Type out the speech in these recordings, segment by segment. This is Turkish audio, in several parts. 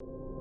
you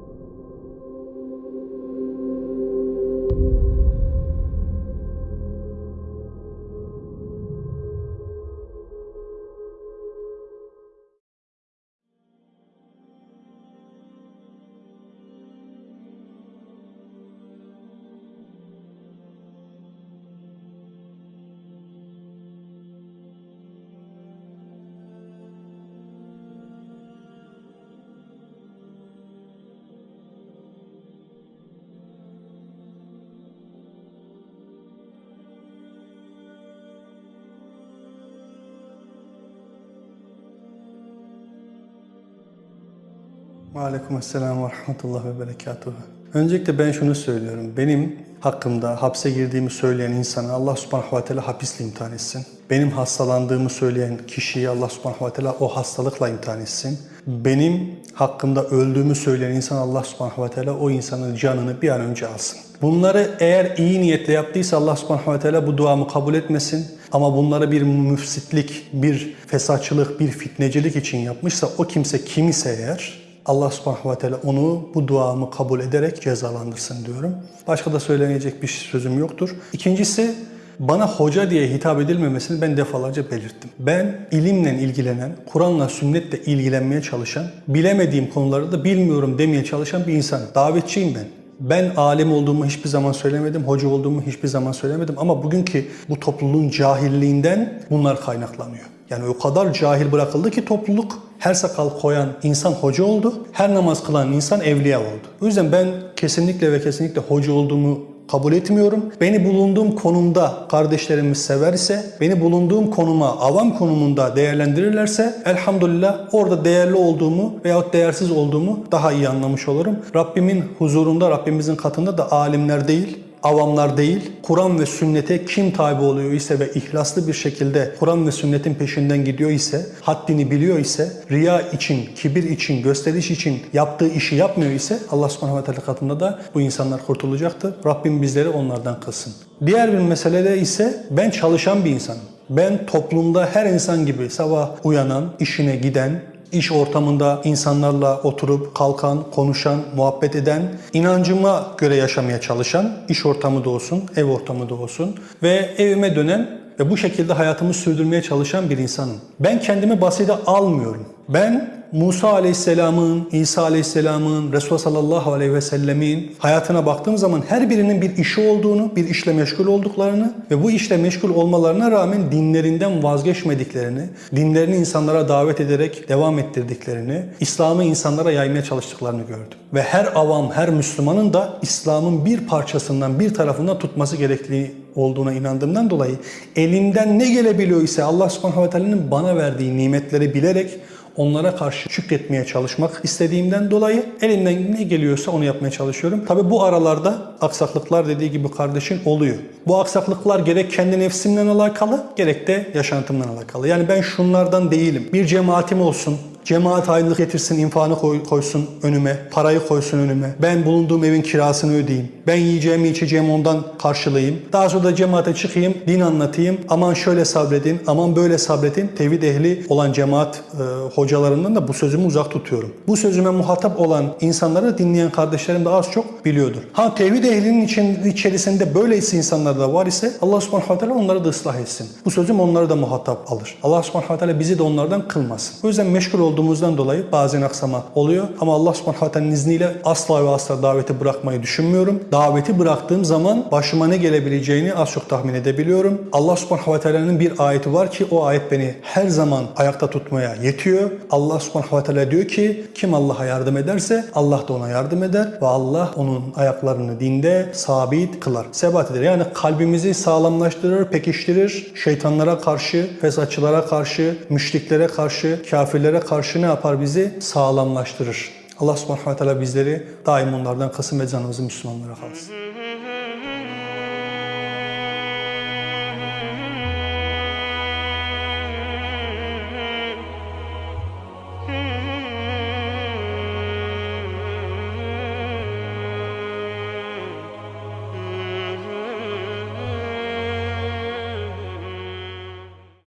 Aleyküm selam ve rahmetullah ve berekatuhu. Öncelikle ben şunu söylüyorum. Benim hakkımda hapse girdiğimi söyleyen insana Allah subhanahu ve teala hapisle imtihan etsin. Benim hastalandığımı söyleyen kişiyi Allah subhanahu ve teala o hastalıkla imtihan etsin. Benim hakkımda öldüğümü söyleyen insan Allah subhanahu ve teala o insanın canını bir an önce alsın. Bunları eğer iyi niyetle yaptıysa Allah subhanahu ve teala bu duamı kabul etmesin. Ama bunları bir müfsitlik, bir fesatçılık, bir fitnecilik için yapmışsa o kimse kim ise eğer Allah subhanahu ve teala onu bu duamı kabul ederek cezalandırsın diyorum. Başka da söylenecek bir sözüm yoktur. İkincisi bana hoca diye hitap edilmemesini ben defalarca belirttim. Ben ilimle ilgilenen, Kur'an'la sünnetle ilgilenmeye çalışan, bilemediğim konuları da bilmiyorum demeye çalışan bir insanım. Davetçiyim ben. Ben alim olduğumu hiçbir zaman söylemedim, hoca olduğumu hiçbir zaman söylemedim ama bugünkü bu topluluğun cahilliğinden bunlar kaynaklanıyor. Yani o kadar cahil bırakıldı ki topluluk her sakal koyan insan hoca oldu, her namaz kılan insan evliya oldu. O yüzden ben kesinlikle ve kesinlikle hoca olduğumu kabul etmiyorum. Beni bulunduğum konumda kardeşlerimiz sever ise, beni bulunduğum konuma, avam konumunda değerlendirirlerse elhamdülillah orada değerli olduğumu veyahut değersiz olduğumu daha iyi anlamış olurum. Rabbimin huzurunda, Rabbimizin katında da alimler değil, avamlar değil, Kur'an ve sünnete kim tabi oluyor ise ve ihlaslı bir şekilde Kur'an ve sünnetin peşinden gidiyor ise, haddini biliyor ise, riya için, kibir için, gösteriş için yaptığı işi yapmıyor ise Allah subhanahu ve teala katında da bu insanlar kurtulacaktır. Rabbim bizleri onlardan kılsın. Diğer bir meselede ise ben çalışan bir insanım. Ben toplumda her insan gibi sabah uyanan, işine giden, iş ortamında insanlarla oturup kalkan, konuşan, muhabbet eden, inancıma göre yaşamaya çalışan, iş ortamı da olsun, ev ortamı da olsun ve evime dönen ve bu şekilde hayatımı sürdürmeye çalışan bir insanım. Ben kendimi basite almıyorum. Ben Musa Aleyhisselam'ın, İsa Aleyhisselam'ın, Resulullah sallallahu aleyhi ve sellemin hayatına baktığım zaman her birinin bir işi olduğunu, bir işle meşgul olduklarını ve bu işle meşgul olmalarına rağmen dinlerinden vazgeçmediklerini, dinlerini insanlara davet ederek devam ettirdiklerini, İslam'ı insanlara yaymaya çalıştıklarını gördüm. Ve her avam, her Müslümanın da İslam'ın bir parçasından, bir tarafından tutması gerektiği olduğuna inandığımdan dolayı elimden ne gelebiliyor ise Allah subhanahu ve teala'nın bana verdiği nimetleri bilerek onlara karşı şükretmeye çalışmak istediğimden dolayı elimden ne geliyorsa onu yapmaya çalışıyorum. Tabi bu aralarda aksaklıklar dediği gibi kardeşin oluyor. Bu aksaklıklar gerek kendi nefsimle alakalı gerek de yaşantımla alakalı. Yani ben şunlardan değilim. Bir cemaatim olsun, Cemaat ayrılık getirsin, infağını koy, koysun önüme, parayı koysun önüme. Ben bulunduğum evin kirasını ödeyeyim. Ben yiyeceğimi içeceğimi ondan karşılayayım. Daha sonra da cemaate çıkayım, din anlatayım. Aman şöyle sabredin, aman böyle sabredin. Tevhid ehli olan cemaat e, hocalarından da bu sözümü uzak tutuyorum. Bu sözüme muhatap olan insanları dinleyen kardeşlerim de az çok biliyordur. Ha tevhid ehlinin için, içerisinde böyleyse insanlar da var ise Allah subhanahu wa onları da ıslah etsin. Bu sözüm onları da muhatap alır. Allah subhanahu wa bizi de onlardan kılmasın. O yüzden meşgul olduğumuzdan dolayı bazen aksama oluyor. Ama Allah subhanahu wa ta'ala'nın izniyle asla ve asla daveti bırakmayı düşünmüyorum. Daveti bıraktığım zaman başıma ne gelebileceğini az çok tahmin edebiliyorum. Allah subhanahu wa ta'ala'nın bir ayeti var ki o ayet beni her zaman ayakta tutmaya yetiyor. Allah subhanahu wa ta'ala diyor ki kim Allah'a yardım ederse Allah da ona yardım eder ve Allah onun ayaklarını dinde sabit kılar. Sebat eder. Yani kalbimizi sağlamlaştırır, pekiştirir. Şeytanlara karşı, fesatçılara karşı, müşriklere karşı, kafirlere karşı ne yapar bizi? Sağlamlaştırır. Allah subhanahu wa ta'ala bizleri daim onlardan kısım ve canımızı Müslümanlara kalsın.